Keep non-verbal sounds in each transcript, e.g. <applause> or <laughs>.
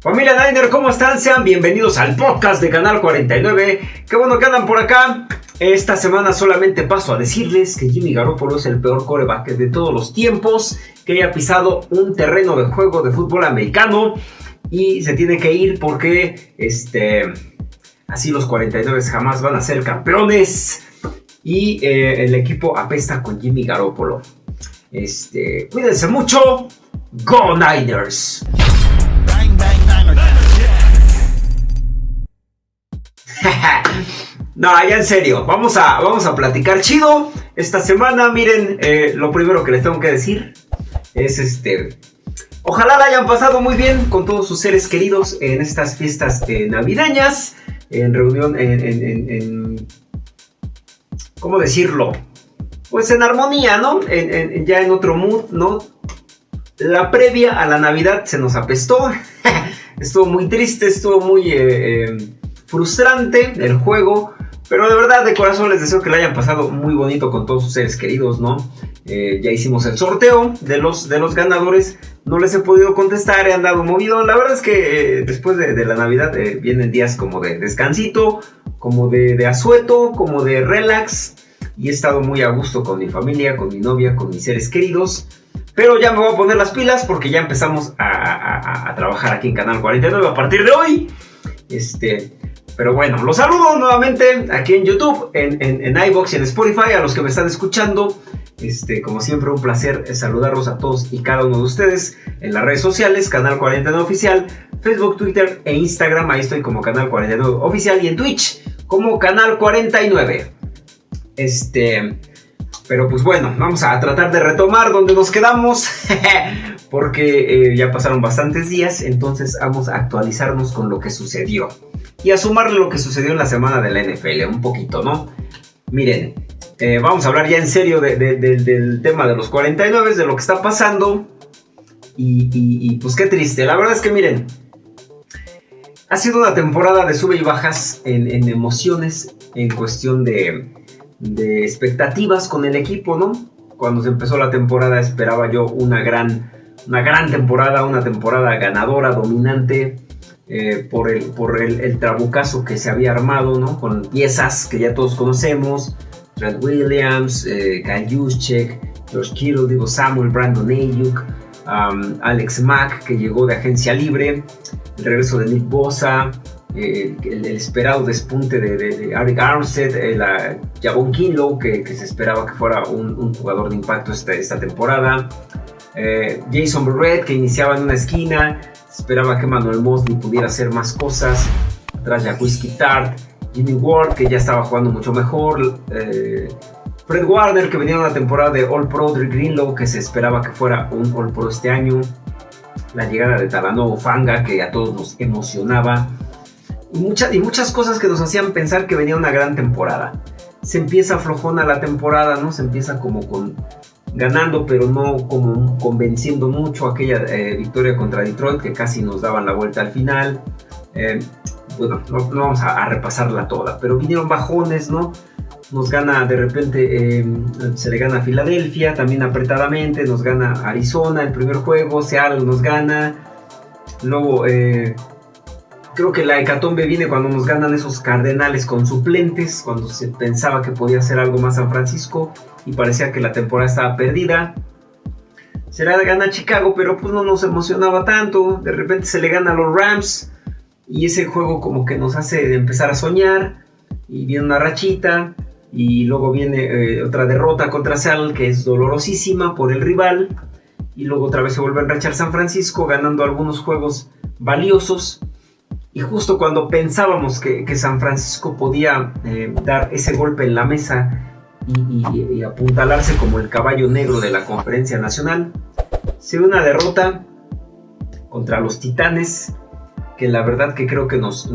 Familia Niner, ¿cómo están? Sean bienvenidos al podcast de Canal 49. Qué bueno que andan por acá. Esta semana solamente paso a decirles que Jimmy Garoppolo es el peor coreback de todos los tiempos, que haya pisado un terreno de juego de fútbol americano y se tiene que ir porque este, así los 49 jamás van a ser campeones y eh, el equipo apesta con Jimmy Garoppolo. Este, cuídense mucho. Go Niners. No, ya en serio, vamos a, vamos a platicar chido esta semana. Miren, eh, lo primero que les tengo que decir es este. Ojalá la hayan pasado muy bien con todos sus seres queridos en estas fiestas eh, navideñas, en reunión, en, ¿Cómo decirlo? Pues en armonía, ¿no? ya en otro mood, ¿no? La previa a la Navidad se nos apestó. <laughs> estuvo muy triste, estuvo muy. Eh, frustrante el juego, pero de verdad de corazón les deseo que lo hayan pasado muy bonito con todos sus seres queridos, ¿no? Eh, ya hicimos el sorteo de los, de los ganadores, no les he podido contestar, he andado movido, la verdad es que eh, después de, la Navidad eh, vienen días como de descansito, como de, de asueto, como de relax, y he estado muy a gusto con mi familia, con mi novia, con mis seres queridos. Pero ya me voy a poner las pilas porque ya empezamos a trabajar aquí en Canal 49 a partir de hoy. Este, pero bueno, los saludo nuevamente aquí en YouTube, en, en, iBox y en Spotify, a los que me están escuchando. Este, como siempre, un placer saludarlos a todos y cada uno de ustedes en las redes sociales, Canal 49 Oficial, Facebook, Twitter e Instagram. Ahí estoy como Canal 49 Oficial y en Twitch como Canal 49. Este, pero pues bueno, vamos a tratar de retomar donde nos quedamos. <laughs> porque eh, ya pasaron bastantes días, entonces vamos a actualizarnos con lo que sucedió y a sumarle lo que sucedió en la semana de la NFL, un poquito, ¿no? Miren, eh, vamos a hablar ya en serio del tema de los 49, de lo que está pasando. Y, pues qué triste. La verdad es que miren, ha sido una temporada de sube y bajas en, emociones, en cuestión de, de, expectativas con el equipo, ¿no? Cuando se empezó la temporada esperaba yo una gran, una gran temporada, una temporada ganadora, dominante eh, por, el, por el, trabucazo que se había armado, ¿no? Con piezas que ya todos conocemos, Trent Williams, eh, Kyle Juszczyk, George Kittle, digo Samuel, Brandon Ayuk, Alex Mack, que llegó de agencia libre, el regreso de Nick Bosa, eh, el, esperado despunte de, de, Eric Armstead, Javon Kinlow, que, que, se esperaba que fuera un, jugador de impacto esta, esta temporada, Jason Barrett, que iniciaba en una esquina, Esperaba que Manuel Mosley pudiera hacer más cosas. Atrás Whiskey Tart, Jimmy Ward, que ya estaba jugando mucho mejor. Eh, Fred Warner, que venía una temporada de All Pro, Drew Greenlow, que se esperaba que fuera un All Pro este año. La llegada de Talanoa Fanga, que a todos nos emocionaba. Y, y muchas cosas que nos hacían pensar que venía una gran temporada. Se empieza flojona la temporada, ¿no? Se empieza como con ganando, pero no como convenciendo mucho aquella eh, victoria contra Detroit que casi nos daban la vuelta al final. Eh, bueno, no, vamos a, repasarla toda, pero vinieron bajones, ¿no? Nos gana de repente, eh, se le gana a Filadelfia, también apretadamente, nos gana Arizona el primer juego, Seattle nos gana, luego creo que la hecatombe viene cuando nos ganan esos cardenales con suplentes, cuando se pensaba que podía hacer algo más San Francisco y parecía que la temporada estaba perdida. Se le gana Chicago, pero pues no nos emocionaba tanto. De repente se le gana a los Rams y ese juego como que nos hace empezar a soñar y viene una rachita y luego viene eh, otra derrota contra Seattle que es dolorosísima por el rival y luego otra vez se vuelve a enrachar San Francisco ganando algunos juegos valiosos y justo cuando pensábamos que, San Francisco podía eh, dar ese golpe en la mesa y, apuntalarse como el caballo negro de la conferencia nacional. Se una derrota contra los titanes que la verdad que creo que nos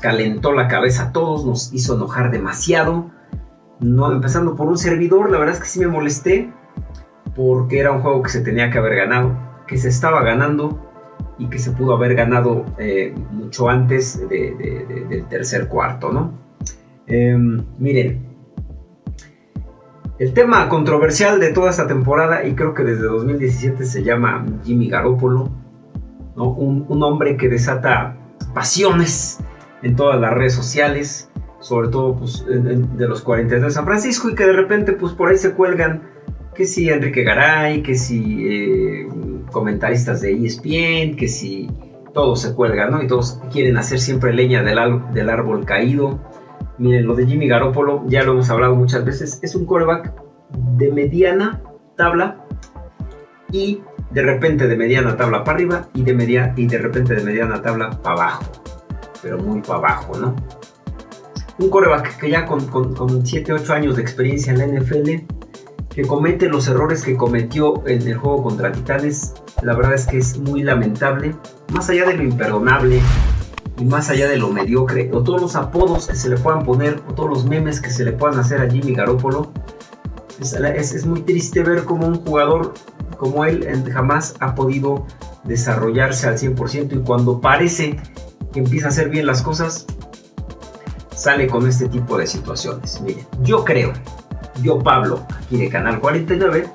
calentó la cabeza a todos, nos hizo enojar demasiado. No, empezando por un servidor, la verdad es que sí me molesté porque era un juego que se tenía que haber ganado, que se estaba ganando y que se pudo haber ganado eh, mucho antes del tercer cuarto, ¿no? Em, miren, el tema controversial de toda esta temporada, y creo que desde 2017 se llama Jimmy Garoppolo. un, hombre que desata pasiones en todas las redes sociales, sobre todo pues, de los 42 de San Francisco, y que de repente pues, por ahí se cuelgan que si Enrique Garay, que si eh, comentaristas de ESPN, que si todos se cuelgan, ¿no? Y todos quieren hacer siempre leña del, del árbol caído. Miren, lo de Jimmy Garoppolo, ya lo hemos hablado muchas veces, es un coreback de mediana tabla y de repente de mediana tabla para arriba y de, media, y de repente de mediana tabla para abajo, pero muy para abajo, ¿no? Un coreback que ya con, con, 7, 8 años de experiencia en la NFL, que comete los errores que cometió en el juego contra Titanes, la verdad es que es muy lamentable, más allá de lo imperdonable y más allá de lo mediocre, o todos los apodos que se le puedan poner, o todos los memes que se le puedan hacer a Jimmy Garoppolo, es, muy triste ver como un jugador como él jamás ha podido desarrollarse al 100% y cuando parece que empieza a hacer bien las cosas, sale con este tipo de situaciones. Miren, yo creo, yo Pablo, aquí de Canal 49,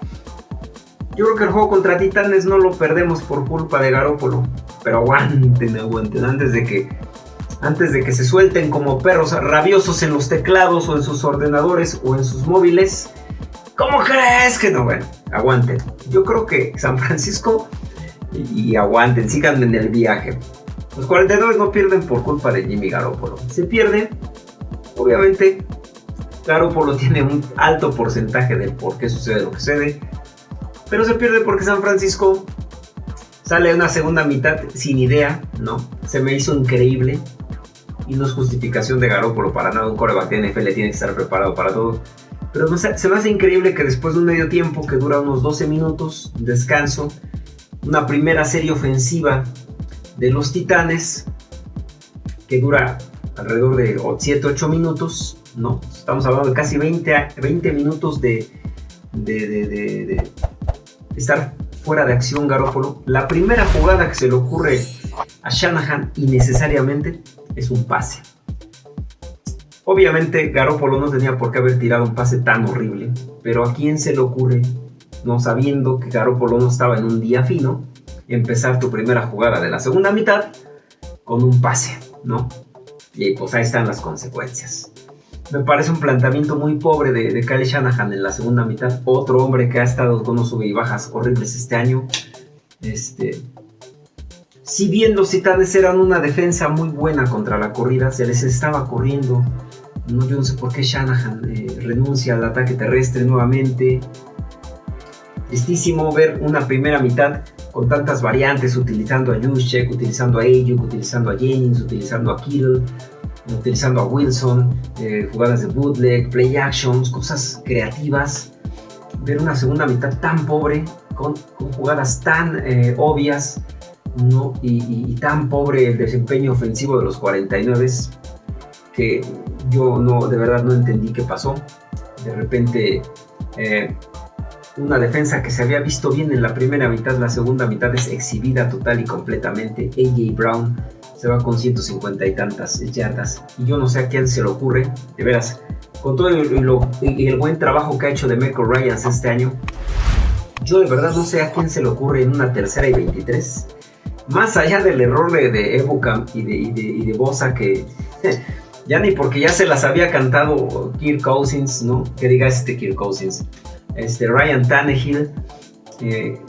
yo creo que el juego contra Titanes no lo perdemos por culpa de Garópolo, pero aguanten, aguanten, antes de que antes de que se suelten como perros rabiosos en los teclados o en sus ordenadores o en sus móviles, ¿Cómo crees que no? Bueno, aguanten. Yo creo que San Francisco y, aguanten, sigan en el viaje. Los 49 no pierden por culpa de Jimmy Garoppolo. Se pierde, obviamente, Garoppolo tiene un alto porcentaje del por qué sucede lo que sucede. Pero se pierde porque San Francisco sale una segunda mitad sin idea, ¿no? Se me hizo increíble. Y no es justificación de Garoppolo para nada. Un coreback de NFL tiene que estar preparado para todo. Pero se me hace increíble que después de un medio tiempo que dura unos 12 minutos, descanso, una primera serie ofensiva de los Titanes que dura alrededor de 7-8 minutos, ¿no? Estamos hablando de casi 20, 20 minutos de, de, estar fuera de acción Garópolo. La primera jugada que se le ocurre a Shanahan innecesariamente es un pase. Obviamente Garoppolo no tenía por qué haber tirado un pase tan horrible, pero a quién se le ocurre, no sabiendo que Garoppolo no estaba en un día fino, empezar tu primera jugada de la segunda mitad con un pase, ¿no? Y pues ahí están las consecuencias. Me parece un planteamiento muy pobre de, de Kyle Shanahan en la segunda mitad. Otro hombre que ha estado con unos sube y bajas horribles este año. Este, si bien los titanes eran una defensa muy buena contra la corrida, se les estaba corriendo, no, yo no sé por qué Shanahan eh, renuncia al ataque terrestre nuevamente. Tristísimo ver una primera mitad con tantas variantes, utilizando a Juszczyk, utilizando a Ayuk, utilizando a Jennings, utilizando a Kittle, utilizando a Wilson, eh, jugadas de bootleg, play actions, cosas creativas. Ver una segunda mitad tan pobre, con, jugadas tan eh, obvias, ¿no? y, tan pobre el desempeño ofensivo de los 49 que yo no, de verdad no entendí qué pasó. De repente, eh, una defensa que se había visto bien en la primera mitad, la segunda mitad es exhibida total y completamente. AJ Brown se va con 150 y tantas yardas. Y yo no sé a quién se le ocurre, de veras, con todo el, buen trabajo que ha hecho de Michael Ryans este año, yo de verdad no sé a quién se le ocurre en una tercera y 23. Más allá del error de, de y de, y de Bosa que <laughs> ya ni porque ya se las había cantado Kirk Cousins, ¿no? Que diga este Kirk Cousins. Este Ryan Tannehill, eh,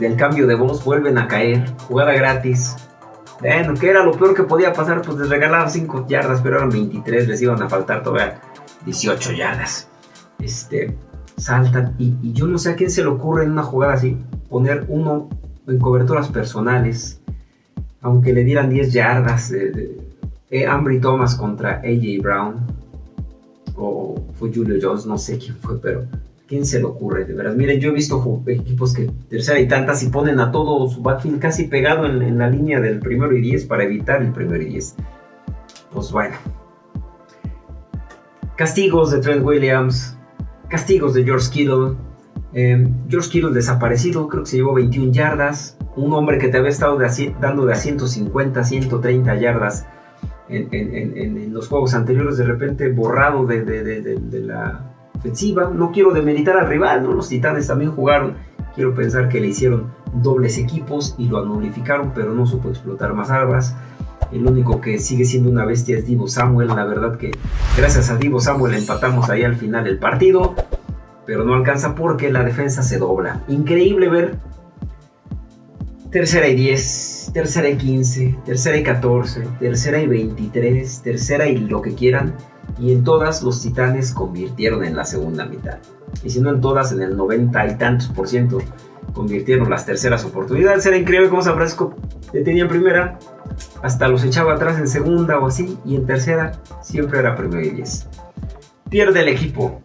del cambio de voz, vuelven a caer. Jugada gratis. Bueno, que era lo peor que podía pasar, pues les regalaban 5 yardas, pero eran 23, les iban a faltar todavía 18 yardas. Este, saltan, y, yo no sé a quién se le ocurre en una jugada así, poner uno en coberturas personales, aunque le dieran 10 yardas de, eh, Ambry Thomas contra AJ Brown. O fue Julio Jones, no sé quién fue, pero ¿quién se le ocurre? De veras, miren, yo he visto equipos que tercera y tantas y ponen a todo su backfield casi pegado en, la línea del primero y diez para evitar el primero y diez. Pues bueno. Castigos de Trent Williams, castigos de George Kittle. Em, George Kittle desaparecido, creo que se llevó 21 yardas. Un hombre que te había estado dando de a 150, 130 yardas en, los juegos anteriores, de repente borrado de, la No quiero demeritar al rival, ¿no? los Titanes también jugaron Quiero pensar que le hicieron dobles equipos y lo anulificaron, pero no supo explotar más armas. El único que sigue siendo una bestia es Divo Samuel. La verdad que gracias a Divo Samuel empatamos ahí al final el partido. Pero no alcanza porque la defensa se dobla. Increíble ver tercera y 10, tercera y 15, tercera y 14, tercera y 23, tercera y lo que quieran. Y en todas los titanes convirtieron en la segunda mitad. Y si no en todas, en el 90 y tantos por ciento convirtieron las terceras oportunidades. Era increíble cómo San Francisco detenía en primera, hasta los echaba atrás en segunda o así, y en tercera siempre era primero y 10. Pierde el equipo,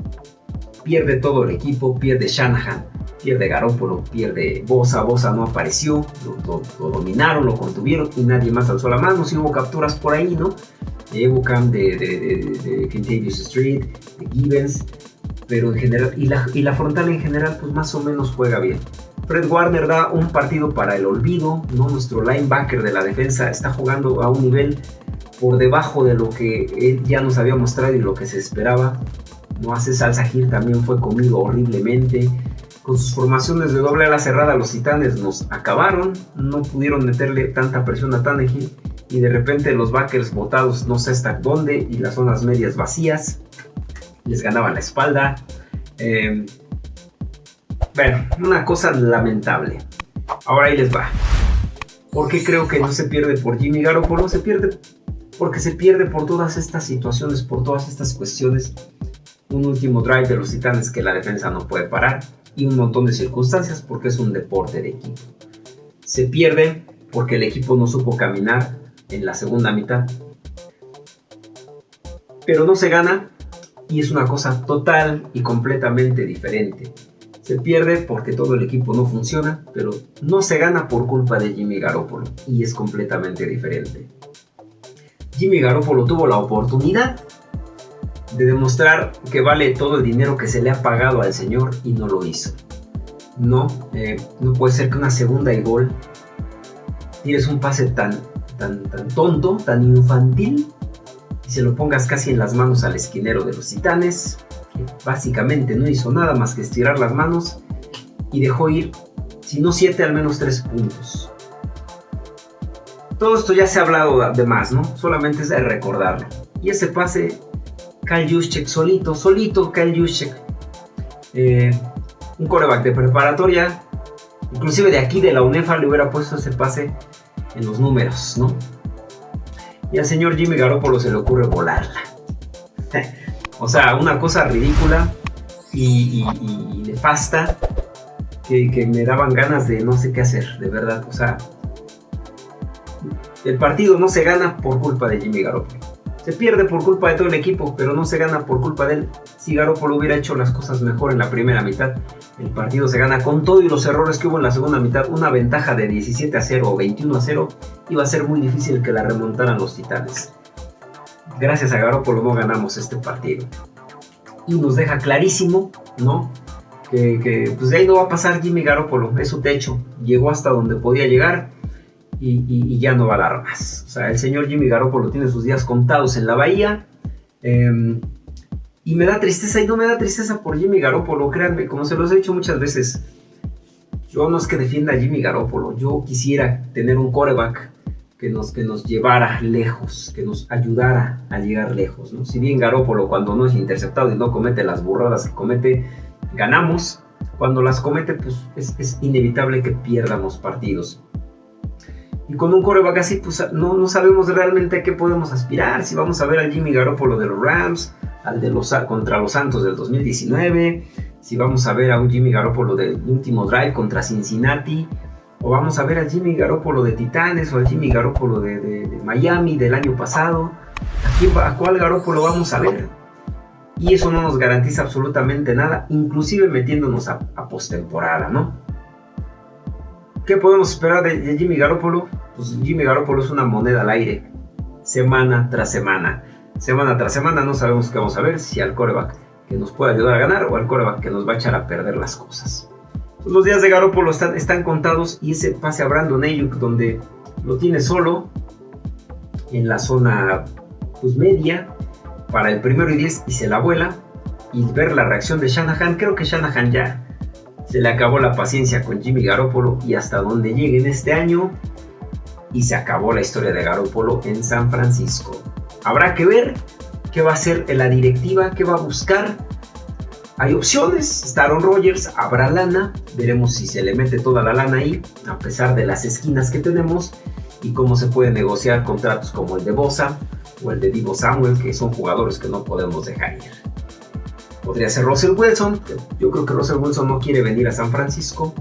pierde todo el equipo, pierde Shanahan, pierde Garópolo, pierde Bosa, Bosa no apareció, lo, dominaron, lo contuvieron y nadie más alzó la mano, si hubo capturas por ahí, ¿no? De Evocam, de, de, de, Street, de Gibbons, pero en general, y la, y la frontal en general, pues más o menos juega bien. Fred Warner da un partido para el olvido, ¿no? Nuestro linebacker de la defensa está jugando a un nivel por debajo de lo que él ya nos había mostrado y lo que se esperaba. No hace Salsa Gil también fue comido horriblemente. Con sus formaciones de doble ala cerrada, los titanes nos acabaron. No pudieron meterle tanta presión a Tannehill. Y de repente los backers botados no sé hasta dónde. Y las zonas medias vacías. Les ganaban la espalda. Eh, bueno, una cosa lamentable. Ahora ahí les va. ¿Por qué creo que no se pierde por Jimmy Garoppolo? Se pierde porque se pierde por todas estas situaciones, por todas estas cuestiones. Un último drive de los titanes que la defensa no puede parar y un montón de circunstancias porque es un deporte de equipo. Se pierde porque el equipo no supo caminar en la segunda mitad. Pero no se gana y es una cosa total y completamente diferente. Se pierde porque todo el equipo no funciona, pero no se gana por culpa de Jimmy Garoppolo y es completamente diferente. Jimmy Garoppolo tuvo la oportunidad de demostrar que vale todo el dinero que se le ha pagado al señor y no lo hizo. No, eh, no puede ser que una segunda y gol tires un pase tan, tan, tan tonto, tan infantil y se lo pongas casi en las manos al esquinero de los titanes básicamente no hizo nada más que estirar las manos y dejó ir, si no 7, al menos 3 puntos. Todo esto ya se ha hablado de más, ¿no? Solamente es de recordarlo. Y ese pase, Kyle Juszczyk solito, solito Kyle Juszczyk. Eh, un coreback de preparatoria, inclusive de aquí de la UNEFA le hubiera puesto ese pase en los números, ¿no? Y al señor Jimmy Garoppolo se le ocurre volarla. <laughs> O sea, una cosa ridícula y, nefasta que, me daban ganas de no sé qué hacer, de verdad. O sea, el partido no se gana por culpa de Jimmy Garoppolo. Se pierde por culpa de todo el equipo, pero no se gana por culpa de él. Si Garoppolo hubiera hecho las cosas mejor en la primera mitad, el partido se gana con todo y los errores que hubo en la segunda mitad. Una ventaja de 17 a 0 o 21 a 0 iba a ser muy difícil que la remontaran los Titanes gracias a Garoppolo no ganamos este partido. Y nos deja clarísimo, ¿no? Que, pues de ahí no va a pasar Jimmy Garoppolo, es su techo, llegó hasta donde podía llegar y, ya no va a dar más. O sea, el señor Jimmy Garoppolo tiene sus días contados en la bahía. Em, y me da tristeza, y no me da tristeza por Jimmy Garoppolo, créanme, como se los he dicho muchas veces. Yo no es que defienda a Jimmy Garoppolo, yo quisiera tener un coreback que nos, que nos llevara lejos, que nos ayudara a llegar lejos. ¿no? Si bien Garópolo cuando no es interceptado y no comete las burradas que comete, ganamos. Cuando las comete, pues es, inevitable que pierdamos partidos. Y con un coreback así, pues no, no sabemos realmente a qué podemos aspirar. Si vamos a ver al Jimmy Garoppolo de los Rams, al de los contra los Santos del 2019, si vamos a ver a un Jimmy Garoppolo del último drive contra Cincinnati, o vamos a ver al Jimmy Garoppolo de Titanes o al Jimmy Garoppolo de, Miami del año pasado. ¿A, cuál Garoppolo vamos a ver? Y eso no nos garantiza absolutamente nada, inclusive metiéndonos a, postemporada, ¿no? ¿Qué podemos esperar de, Jimmy Garoppolo? Pues Jimmy Garoppolo es una moneda al aire, semana tras semana. Semana tras semana no sabemos qué vamos a ver, si al coreback que nos puede ayudar a ganar o al coreback que nos va a echar a perder las cosas. Los días de Garoppolo están, están contados y ese pase a Brandon Ayuk donde lo tiene solo en la zona pues, media para el primero y 10 y se la vuela y ver la reacción de Shanahan, creo que Shanahan ya Se le acabó la paciencia con Jimmy Garoppolo y hasta donde lleguen este año. Y se acabó la historia de Garoppolo en San Francisco. Habrá que ver qué va a hacer la directiva, qué va a buscar. Hay opciones, está Aaron Rodgers, habrá lana, veremos si se le mete toda la lana ahí, a pesar de las esquinas que tenemos, y cómo se puede negociar contratos como el de Bosa o el de Divo Samuel, que son jugadores que no podemos dejar ir. Podría ser Russell Wilson. Yo creo que Russell Wilson no quiere venir a San Francisco.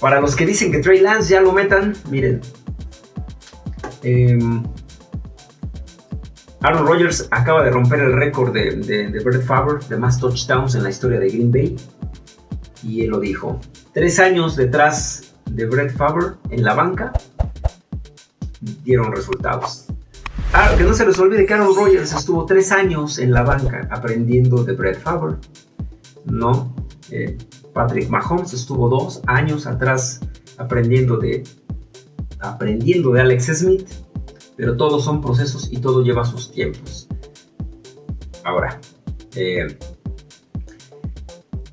Para los que dicen que Trey Lance ya lo metan, miren. Em, Aaron Rodgers acaba de romper el récord de, de, Brett Favre de más touchdowns en la historia de Green Bay. Y él lo dijo. Tres años detrás de Brett Favre en la banca dieron resultados. Ah, que no se les olvide que Aaron Rodgers estuvo tres años en la banca aprendiendo de Brett Favre. No, eh, Patrick Mahomes estuvo dos años atrás aprendiendo de, aprendiendo de Alex Smith. Pero todos son procesos y todo lleva sus tiempos. Ahora, eh,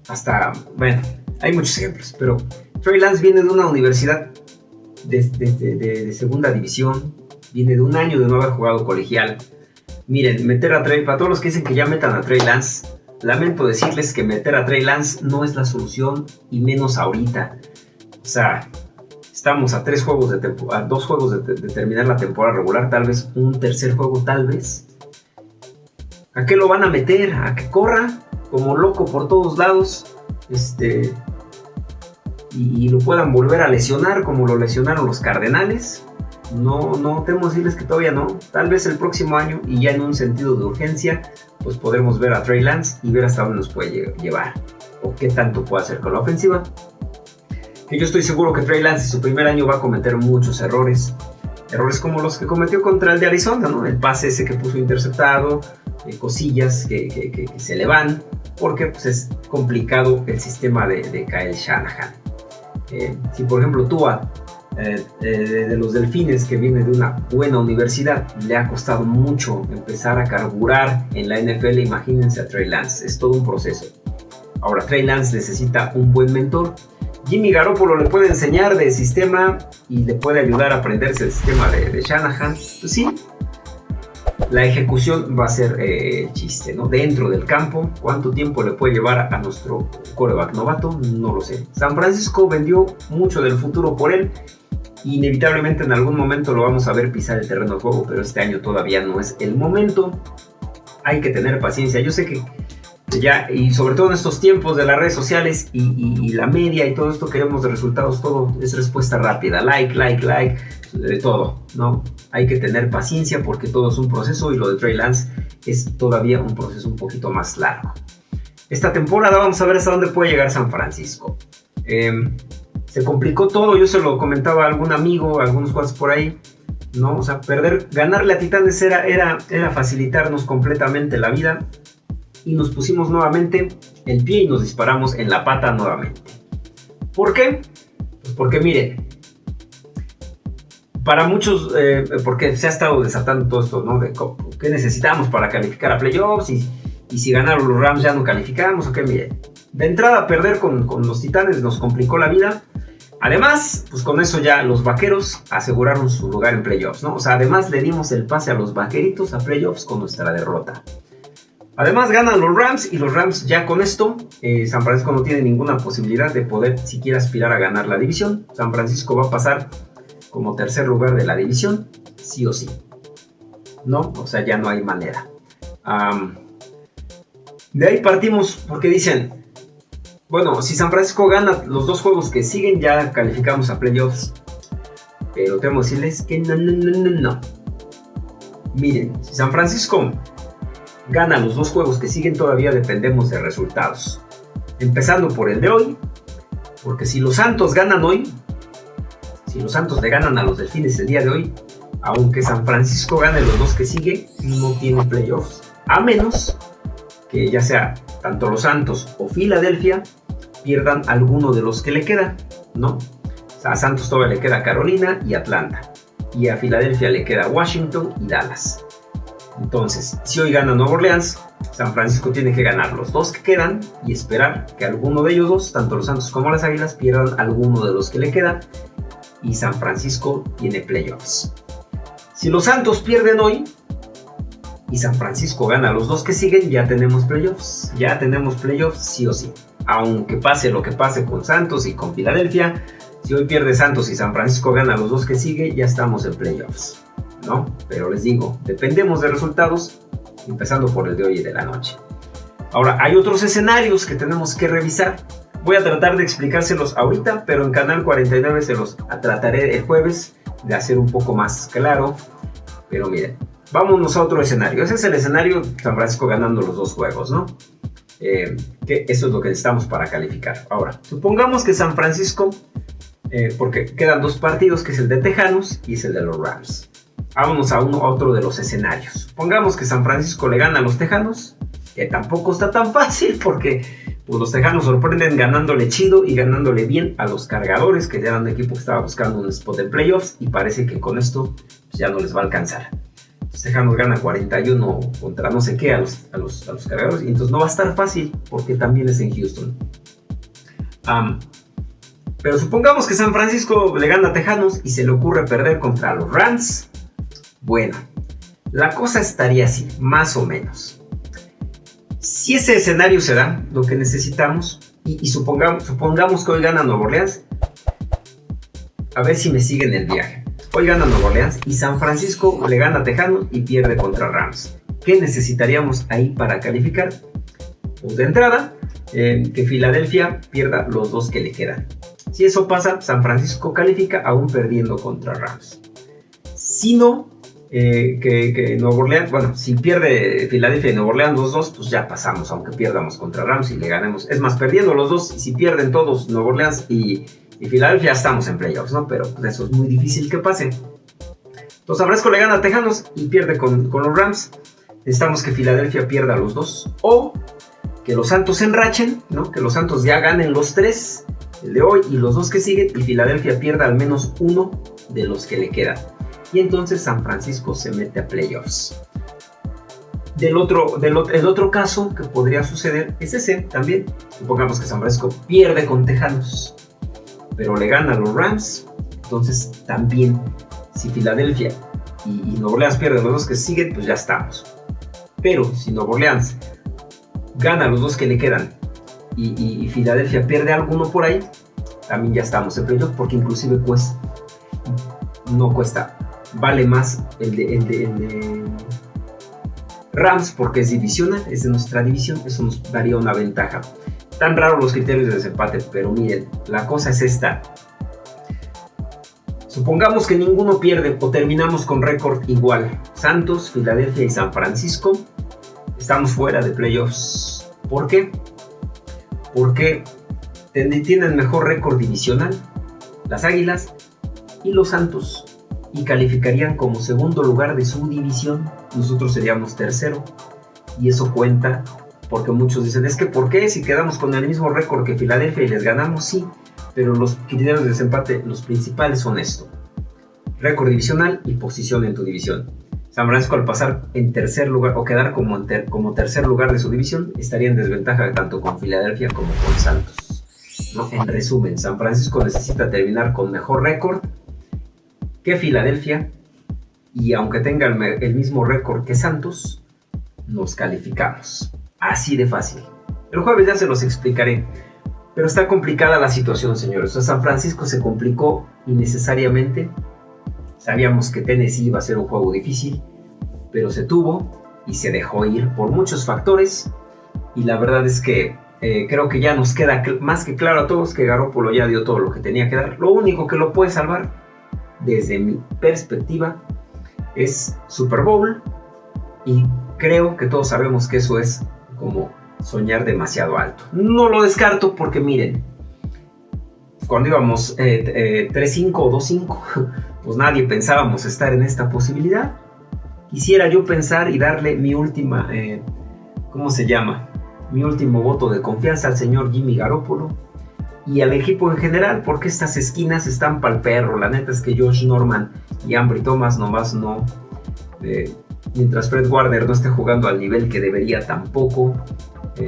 hasta, bueno, hay muchos ejemplos, pero Trey Lance viene de una universidad de segunda división, viene de un año de no haber jugado colegial. Miren, meter a Trey, para todos los que dicen que ya metan a Trey Lance, lamento decirles que meter a Trey Lance no es la solución y menos ahorita. O sea, estamos a tres juegos de dos juegos de, terminar la temporada regular, tal vez un tercer juego, tal vez. ¿A qué lo van a meter? ¿A que corra como loco por todos lados? Este. Y, y lo puedan volver a lesionar como lo lesionaron los Cardenales. No, no tenemos decirles que todavía no. Tal vez el próximo año y ya en un sentido de urgencia, pues podremos ver a Trey Lance y ver hasta dónde nos puede llevar o qué tanto puede hacer con la ofensiva. Que yo estoy seguro que Trey Lance en su primer año va a cometer muchos errores. Errores como los que cometió contra el de Arizona, ¿no? El pase ese que puso interceptado, eh, cosillas que, se le van, porque pues, es complicado el sistema de, de Kyle Shanahan. Eh, si por ejemplo tú eh, eh, de los delfines que viene de una buena universidad, le ha costado mucho empezar a carburar en la NFL, imagínense a Trey Lance, es todo un proceso. Ahora, Trey Lance necesita un buen mentor. Jimmy Garoppolo le puede enseñar de sistema y le puede ayudar a aprenderse el sistema de, de Shanahan. Pues sí, la ejecución va a ser eh, chiste, ¿no? Dentro del campo, ¿cuánto tiempo le puede llevar a nuestro coreback novato? No lo sé. San Francisco vendió mucho del futuro por él Inevitablemente en algún momento lo vamos a ver pisar el terreno de juego, pero este año todavía no es el momento. Hay que tener paciencia. Yo sé que ya, y sobre todo en estos tiempos de las redes sociales y, la media y todo esto, queremos de resultados, todo es respuesta rápida. Like, like, like, de todo, ¿no? Hay que tener paciencia porque todo es un proceso y lo de Trey Lance es todavía un proceso un poquito más largo. Esta temporada vamos a ver hasta dónde puede llegar San Francisco. Eh, se complicó todo, yo se lo comentaba a algún amigo, a algunos cuantos por ahí, ¿no? O sea, perder, ganarle a Titanes era, era, era facilitarnos completamente la vida y nos pusimos nuevamente el pie y nos disparamos en la pata nuevamente. ¿Por qué? Pues porque miren, para muchos, eh, porque se ha estado desatando todo esto, ¿no? Qué necesitamos para calificar a playoffs y, y si ganaron los Rams ya no calificamos, ok, miren. De entrada, perder con, con los Titanes nos complicó la vida Además, pues con eso ya los vaqueros aseguraron su lugar en playoffs, ¿no? O sea, además le dimos el pase a los vaqueritos a playoffs con nuestra derrota. Además ganan los Rams y los Rams ya con esto, eh, San Francisco no tiene ninguna posibilidad de poder siquiera aspirar a ganar la división. San Francisco va a pasar como tercer lugar de la división, sí o sí. ¿No? O sea, ya no hay manera. de ahí partimos porque dicen, bueno, si San Francisco gana los dos juegos que siguen, ya calificamos a playoffs. Pero tengo que decirles que no, no, no, no, no. Miren, si San Francisco gana los dos juegos que siguen, todavía dependemos de resultados. Empezando por el de hoy, porque si los Santos ganan hoy, si los Santos le ganan a los Delfines el día de hoy, aunque San Francisco gane los dos que siguen, no tiene playoffs. A menos que ya sea tanto los Santos o Filadelfia pierdan alguno de los que le queda, ¿no? a Santos todavía le queda Carolina y Atlanta. Y a Filadelfia le queda Washington y Dallas. Entonces, si hoy gana Nueva Orleans, San Francisco tiene que ganar los dos que quedan y esperar que alguno de ellos dos, tanto los Santos como las Águilas, pierdan alguno de los que le quedan y San Francisco tiene playoffs. Si los Santos pierden hoy y San Francisco gana los dos que siguen, ya tenemos playoffs. Ya tenemos playoffs sí o sí. Aunque pase lo que pase con Santos y con Filadelfia, si hoy pierde Santos y San Francisco gana los dos que sigue, ya estamos en playoffs. ¿No? Pero les digo, dependemos de resultados, empezando por el de hoy y de la noche. Ahora, hay otros escenarios que tenemos que revisar. Voy a tratar de explicárselos ahorita, pero en Canal 49 se los trataré el jueves de hacer un poco más claro. Pero miren, vámonos a otro escenario. Ese es el escenario San Francisco ganando los dos juegos, ¿no? Eh, que eso es lo que necesitamos para calificar. Ahora, supongamos que San Francisco, eh, porque quedan dos partidos, que es el de Tejanos y es el de los Rams. Vámonos a, uno, a otro de los escenarios. Supongamos que San Francisco le gana a los Tejanos, que tampoco está tan fácil porque pues los Tejanos sorprenden ganándole chido y ganándole bien a los cargadores, que ya eran un equipo que estaba buscando un spot de playoffs y parece que con esto pues, ya no les va a alcanzar. Los Tejanos ganan 41 contra no sé qué a los, a los, a los cargadores y entonces no va a estar fácil porque también es en Houston. pero supongamos que San Francisco le gana a Tejanos y se le ocurre perder contra los Rams. Bueno, la cosa estaría así, más o menos. Si ese escenario se da, lo que necesitamos, y, supongamos, supongamos que hoy gana Nueva Orleans, a ver si me siguen el viaje. Hoy gana Nueva Orleans y San Francisco le gana a Tejano y pierde contra Rams. ¿Qué necesitaríamos ahí para calificar? Pues de entrada, eh, que Filadelfia pierda los dos que le quedan. Si eso pasa, San Francisco califica aún perdiendo contra Rams. Si no, eh, que, que, Orleans, bueno, si pierde Filadelfia y Nuevo Orleans los dos, pues ya pasamos, aunque pierdamos contra Rams y le ganemos. Es más, perdiendo los dos, si pierden todos Nuevo Orleans y, y Filadelfia, estamos en playoffs, ¿no? Pero pues, eso es muy difícil que pase. Entonces, Abrasco le gana a Tejanos y pierde con, con los Rams. Necesitamos que Filadelfia pierda los dos. O que los Santos enrachen, ¿no? Que los Santos ya ganen los tres, el de hoy y los dos que siguen, y Filadelfia pierda al menos uno de los que le quedan y entonces San Francisco se mete a playoffs. Del otro, del, el otro caso que podría suceder es ese también. Supongamos que San Francisco pierde con Tejanos, pero le gana a los Rams. Entonces también, si Filadelfia y, Nuevo Orleans pierden los dos que siguen, pues ya estamos. Pero si Nuevo Orleans gana los dos que le quedan y, y Filadelfia pierde alguno por ahí, también ya estamos en playoffs porque inclusive cuesta, no cuesta vale más el de, Rams porque es divisional, es de nuestra división, eso nos daría una ventaja. Tan raros los criterios de desempate, pero miren, la cosa es esta. Supongamos que ninguno pierde o terminamos con récord igual. Santos, Filadelfia y San Francisco estamos fuera de playoffs. ¿Por qué? Porque tienen mejor récord divisional las Águilas y los Santos y calificarían como segundo lugar de su división, nosotros seríamos tercero. Y eso cuenta porque muchos dicen, es que ¿por qué si quedamos con el mismo récord que Filadelfia y les ganamos? Sí, pero los criterios de desempate, los principales son esto. Récord divisional y posición en tu división. San Francisco al pasar en tercer lugar o quedar como, como tercer lugar de su división estaría en desventaja tanto con Filadelfia como con Santos. ¿no? En resumen, San Francisco necesita terminar con mejor récord que Filadelfia y aunque tenga el, mismo récord que Santos, nos calificamos. Así de fácil. El jueves ya se los explicaré. Pero está complicada la situación, señores. San Francisco se complicó innecesariamente. Sabíamos que Tennessee iba a ser un juego difícil, pero se tuvo y se dejó ir por muchos factores. Y la verdad es que eh, creo que ya nos queda más que claro a todos que Garoppolo ya dio todo lo que tenía que dar. Lo único que lo puede salvar desde mi perspectiva, es Super Bowl y creo que todos sabemos que eso es como soñar demasiado alto. No lo descarto porque miren, cuando íbamos 3-5 eh, eh, o 2-5, <laughs> pues nadie pensábamos estar en esta posibilidad. Quisiera yo pensar y darle mi última, eh, ¿cómo se llama? Mi último voto de confianza al señor Jimmy Garoppolo y al equipo en general, porque estas esquinas están para el perro. La neta es que Josh Norman y Ambry Thomas nomás no, eh, mientras Fred Warner no esté jugando al nivel que debería tampoco. Eh,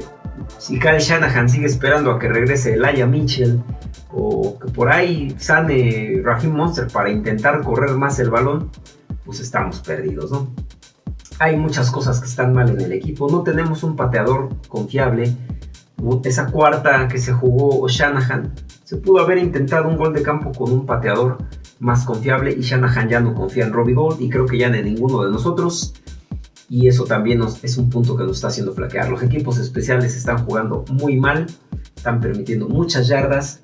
si Kyle Shanahan sigue esperando a que regrese Elijah Mitchell o que por ahí sane Raheem Monster para intentar correr más el balón, pues estamos perdidos. Hay muchas cosas que están mal en el equipo. No tenemos un pateador confiable. Esa cuarta que se jugó Shanahan, se pudo haber intentado un gol de campo con un pateador más confiable y Shanahan ya no confía en Robbie Gold y creo que ya en ninguno de nosotros. Y eso también es un punto que nos está haciendo flaquear. Los equipos especiales están jugando muy mal, están permitiendo muchas yardas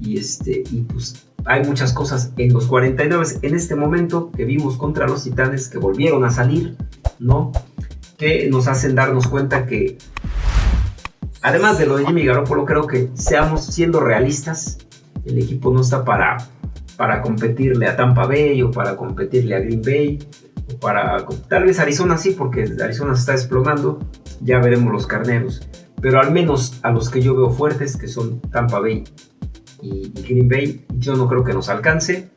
y, este, y pues hay muchas cosas en los 49 en este momento que vimos contra los Titanes que volvieron a salir, ¿no? Que nos hacen darnos cuenta que además de lo de Jimmy Garoppolo, creo que seamos siendo realistas, el equipo no está para para competirle a Tampa Bay o para competirle a Green Bay o para tal vez Arizona sí porque Arizona se está desplomando ya veremos los carneros pero al menos a los que yo veo fuertes que son Tampa Bay y, Green Bay yo no creo que nos alcance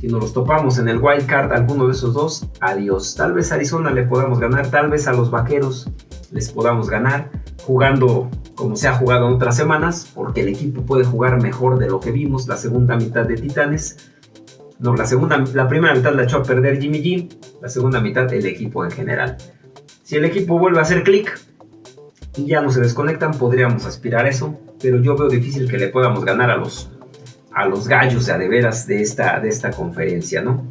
si nos los topamos en el wild card alguno de esos dos adiós tal vez a Arizona le podamos ganar tal vez a los vaqueros les podamos ganar jugando como se ha jugado en otras semanas, porque el equipo puede jugar mejor de lo que vimos la segunda mitad de Titanes. No, la, segunda, la primera mitad la echó a perder Jimmy G, la segunda mitad el equipo en general. Si el equipo vuelve a hacer clic y ya no se desconectan, podríamos aspirar a eso, pero yo veo difícil que le podamos ganar a los, a los gallos de veras de esta, de esta conferencia, ¿no?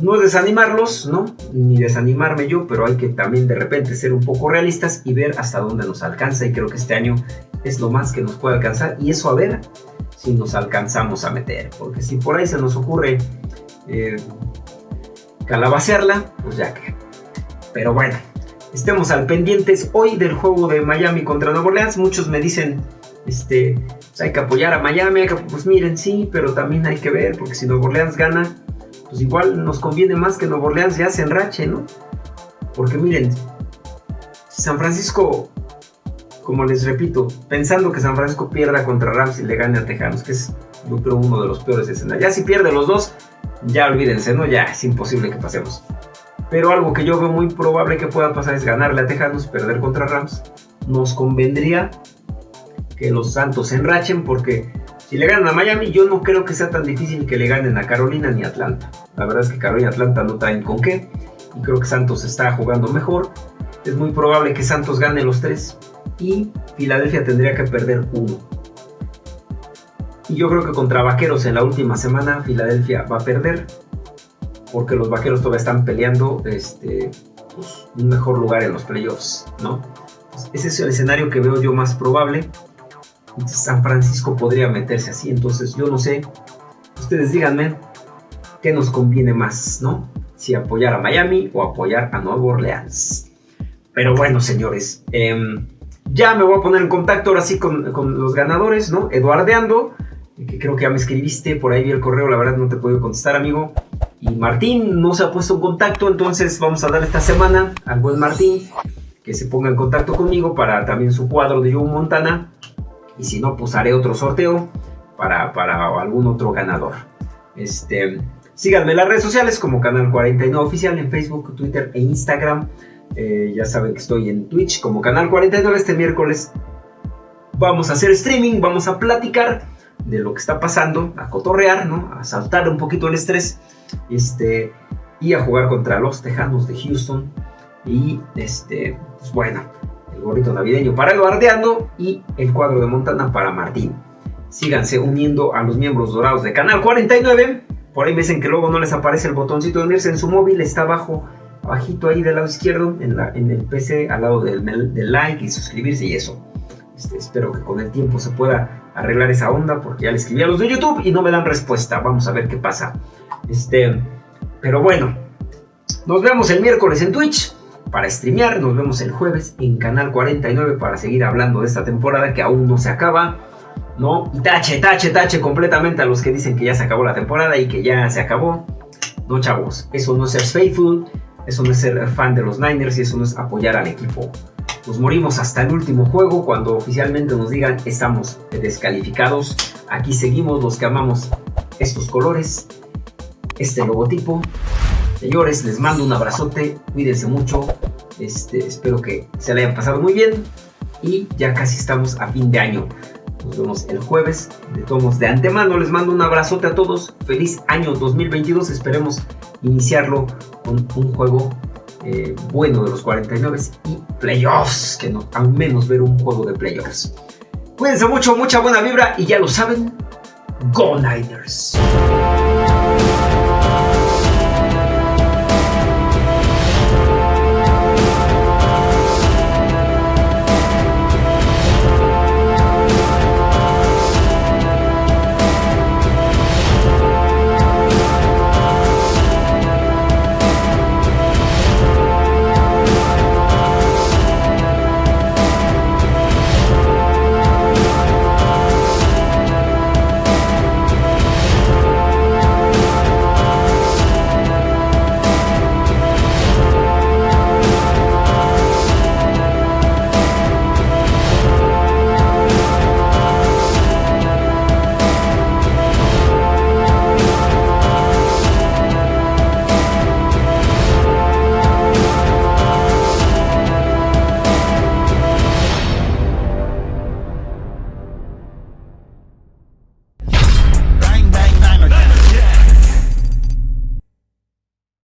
no es desanimarlos, ¿no? Ni desanimarme yo, pero hay que también de repente ser un poco realistas y ver hasta dónde nos alcanza. Y creo que este año es lo más que nos puede alcanzar. Y eso a ver si nos alcanzamos a meter. Porque si por ahí se nos ocurre eh, calabacearla, pues ya que. Pero bueno, estemos al pendientes hoy del juego de Miami contra Nueva Orleans. Muchos me dicen, este, pues hay que apoyar a Miami. Pues miren, sí, pero también hay que ver, porque si Nueva Orleans gana pues igual nos conviene más que Nuevo Orleans ya se enrache, ¿no? Porque miren, San Francisco, como les repito, pensando que San Francisco pierda contra Rams y le gane a Tejanos, que es yo creo uno de los peores escenarios. Ya si pierde los dos, ya olvídense, ¿no? Ya es imposible que pasemos. Pero algo que yo veo muy probable que pueda pasar es ganarle a Tejanos, perder contra Rams. Nos convendría que los Santos se enrachen porque si le ganan a Miami, yo no creo que sea tan difícil que le ganen a Carolina ni a Atlanta. La verdad es que Carolina y Atlanta no traen con qué. Y creo que Santos está jugando mejor. Es muy probable que Santos gane los tres. Y Filadelfia tendría que perder uno. Y yo creo que contra Vaqueros en la última semana Filadelfia va a perder. Porque los Vaqueros todavía están peleando este, pues, un mejor lugar en los playoffs. ¿no? Ese es el escenario que veo yo más probable. San Francisco podría meterse así. Entonces yo no sé, ustedes díganme qué nos conviene más, ¿no? Si apoyar a Miami o apoyar a Nueva Orleans. Pero bueno, señores, em, ya me voy a poner en contacto ahora sí con, los ganadores, ¿no? Eduardeando, que creo que ya me escribiste, por ahí vi el correo, la verdad no te puedo contestar, amigo. Y Martín no se ha puesto en contacto, entonces vamos a dar esta semana al buen Martín que se ponga en contacto conmigo para también su cuadro de Joe Montana y si no, pues haré otro sorteo para, para algún otro ganador. Este, síganme en las redes sociales como Canal 49 Oficial en Facebook, Twitter e Instagram. Eh, ya saben que estoy en Twitch como Canal 49 este miércoles. Vamos a hacer streaming, vamos a platicar de lo que está pasando, a cotorrear, ¿no? A saltar un poquito el estrés. Este, y a jugar contra los Tejanos de Houston. Y este, pues bueno, el gorrito navideño para Eduardeando y el cuadro de Montana para Martín. Síganse uniendo a los miembros dorados de Canal 49. Por ahí me dicen que luego no les aparece el botoncito de unirse en su móvil, está abajo, abajito ahí del lado izquierdo, en, la, en el PC, al lado del, del like y suscribirse y eso. Este, espero que con el tiempo se pueda arreglar esa onda porque ya le escribí a los de YouTube y no me dan respuesta. Vamos a ver qué pasa. Este, pero bueno, nos vemos el miércoles en Twitch para streamear. Nos vemos el jueves en Canal 49 para seguir hablando de esta temporada que aún no se acaba. ¿No? Y tache, tache, tache completamente a los que dicen que ya se acabó la temporada y que ya se acabó. No, chavos, eso no es ser faithful, eso no es ser fan de los Niners y eso no es apoyar al equipo. Nos morimos hasta el último juego cuando oficialmente nos digan estamos descalificados. Aquí seguimos los que amamos estos colores, este logotipo Señores, les mando un abrazote, cuídense mucho, este, espero que se la hayan pasado muy bien y ya casi estamos a fin de año. Nos vemos el jueves. De todos de antemano les mando un abrazote a todos. Feliz año 2022. Esperemos iniciarlo con un juego eh, bueno de los 49 y playoffs. Que no, al menos ver un juego de playoffs. Cuídense mucho, mucha buena vibra y ya lo saben. Go Niners.